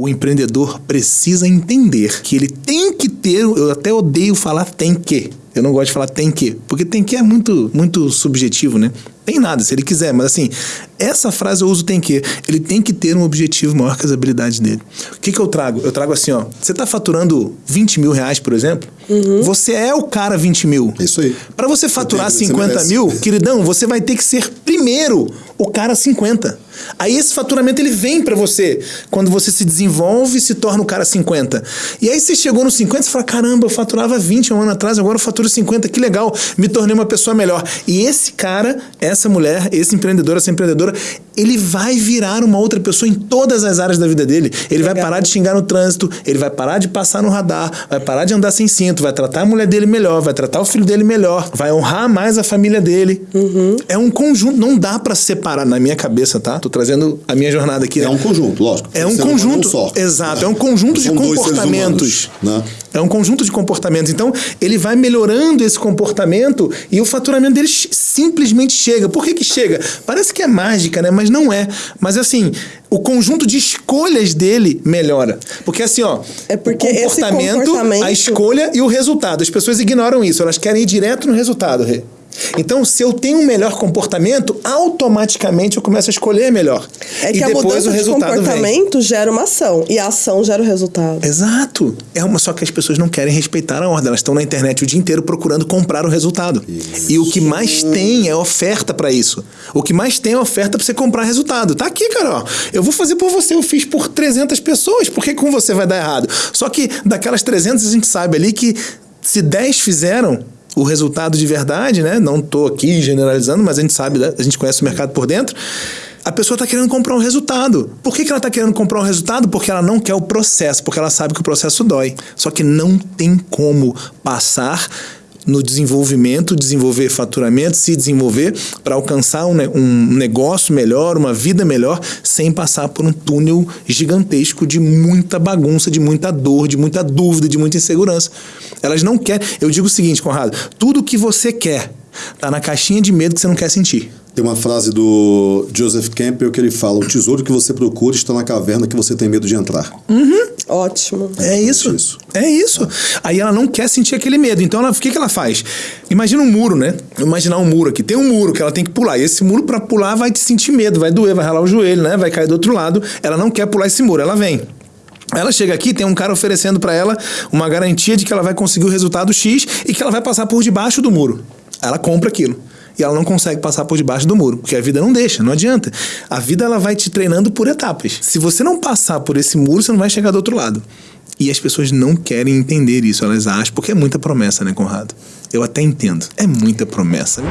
o empreendedor precisa entender que ele tem que ter, eu até odeio falar tem que. Eu não gosto de falar tem que, porque tem que é muito, muito subjetivo, né? Tem nada, se ele quiser, mas assim, essa frase eu uso tem que. Ele tem que ter um objetivo maior que as habilidades dele. O que, que eu trago? Eu trago assim, ó. Você está faturando 20 mil reais, por exemplo, uhum. você é o cara 20 mil. Isso aí. Para você faturar você 50 mil, queridão, você vai ter que ser primeiro o cara 50. Aí esse faturamento ele vem para você quando você se desenvolve e se torna o cara 50. E aí você chegou no 50 e fala: caramba, eu faturava 20 um ano atrás, agora eu faturo 50, que legal, me tornei uma pessoa melhor. E esse cara, essa mulher, esse empreendedor, essa empreendedora, ele vai virar uma outra pessoa em todas as áreas da vida dele. Ele legal. vai parar de xingar no trânsito, ele vai parar de passar no radar, vai parar de andar sem cinto, vai tratar a mulher dele melhor, vai tratar o filho dele melhor, vai honrar mais a família dele. Uhum. É um conjunto, não dá para separar na minha cabeça, tá? Tô trazendo a minha jornada aqui. É né? um conjunto, lógico. É um conjunto. Um só, exato, né? é um conjunto de comportamentos. Humanos, né? É um conjunto de comportamentos. Então, ele vai melhorando esse comportamento e o faturamento dele simplesmente chega. Por que, que chega? Parece que é mágica, né? Mas não é. Mas assim, o conjunto de escolhas dele melhora. Porque assim, ó, é porque o comportamento, comportamento, a escolha e o resultado. As pessoas ignoram isso, elas querem ir direto no resultado, Rê. Então, se eu tenho um melhor comportamento, automaticamente eu começo a escolher melhor. É que e a mudança de comportamento vem. gera uma ação e a ação gera o resultado. Exato. É uma só que as pessoas não querem respeitar a ordem. Elas estão na internet o dia inteiro procurando comprar o resultado. Isso. E o que mais tem é oferta para isso. O que mais tem é oferta para você comprar resultado. Tá aqui, cara. Ó. Eu vou fazer por você. Eu fiz por 300 pessoas. Por que com você vai dar errado? Só que daquelas 300 a gente sabe ali que se 10 fizeram, o resultado de verdade, né? Não estou aqui generalizando, mas a gente sabe, né? a gente conhece o mercado por dentro. A pessoa está querendo comprar um resultado. Por que, que ela está querendo comprar um resultado? Porque ela não quer o processo, porque ela sabe que o processo dói. Só que não tem como passar no desenvolvimento, desenvolver faturamento, se desenvolver para alcançar um, um, negócio melhor, uma vida melhor, sem passar por um túnel gigantesco de muita bagunça, de muita dor, de muita dúvida, de muita insegurança. Elas não querem. Eu digo o seguinte, Conrado: tudo que você quer está na caixinha de medo que você não quer sentir. Tem uma frase do Joseph Campbell que ele fala: O tesouro que você procura está na caverna que você tem medo de entrar. Uhum. Ótimo. É, é isso. isso. É isso. Aí ela não quer sentir aquele medo. Então, ela, o que, que ela faz? Imagina um muro, né? Imaginar um muro aqui. Tem um muro que ela tem que pular. E esse muro, para pular, vai te sentir medo, vai doer, vai ralar o joelho, né? Vai cair do outro lado. Ela não quer pular esse muro. Ela vem. Ela chega aqui, tem um cara oferecendo para ela uma garantia de que ela vai conseguir o resultado X e que ela vai passar por debaixo do muro. Ela compra aquilo e ela não consegue passar por debaixo do muro, porque a vida não deixa, não adianta. A vida ela vai te treinando por etapas. Se você não passar por esse muro, você não vai chegar do outro lado. E as pessoas não querem entender isso, elas acham, porque é muita promessa, né, Conrado? Eu até entendo. É muita promessa.